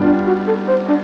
Música